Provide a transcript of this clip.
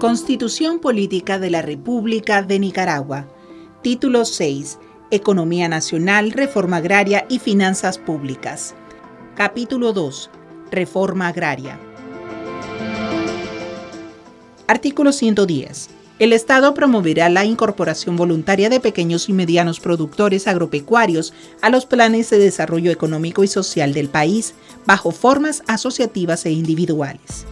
Constitución Política de la República de Nicaragua. Título 6. Economía Nacional, Reforma Agraria y Finanzas Públicas. Capítulo 2. Reforma Agraria. Artículo 110. El Estado promoverá la incorporación voluntaria de pequeños y medianos productores agropecuarios a los planes de desarrollo económico y social del país, bajo formas asociativas e individuales.